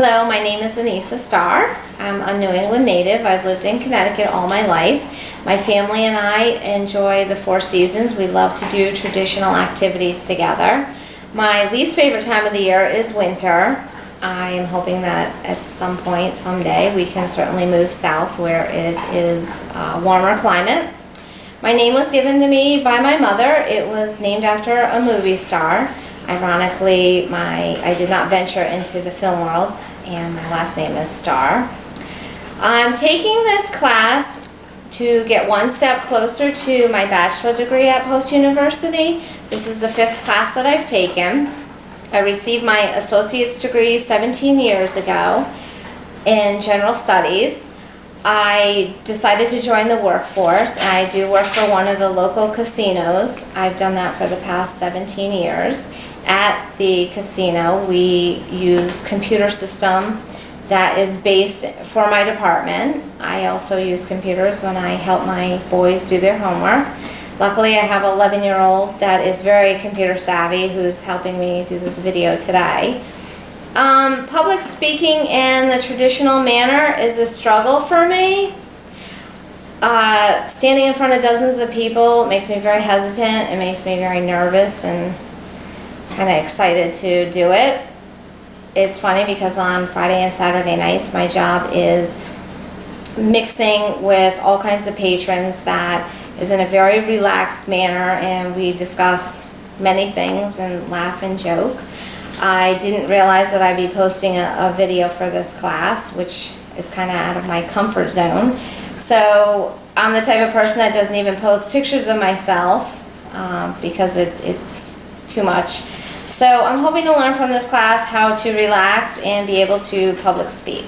Hello, my name is Anissa Starr. I'm a New England native. I've lived in Connecticut all my life. My family and I enjoy the four seasons. We love to do traditional activities together. My least favorite time of the year is winter. I am hoping that at some point, someday, we can certainly move south where it is a warmer climate. My name was given to me by my mother. It was named after a movie star. Ironically, my I did not venture into the film world, and my last name is Starr. I'm taking this class to get one step closer to my bachelor degree at Post University. This is the fifth class that I've taken. I received my associate's degree 17 years ago in general studies. I decided to join the workforce. I do work for one of the local casinos. I've done that for the past 17 years. At the casino, we use computer system that is based for my department. I also use computers when I help my boys do their homework. Luckily, I have an 11 year old that is very computer savvy who's helping me do this video today. Um, public speaking in the traditional manner is a struggle for me. Uh, standing in front of dozens of people makes me very hesitant. It makes me very nervous and kind of excited to do it. It's funny because on Friday and Saturday nights, my job is mixing with all kinds of patrons that is in a very relaxed manner and we discuss many things and laugh and joke. I didn't realize that I'd be posting a, a video for this class, which is kind of out of my comfort zone. So I'm the type of person that doesn't even post pictures of myself um, because it, it's too much. So I'm hoping to learn from this class how to relax and be able to public speak.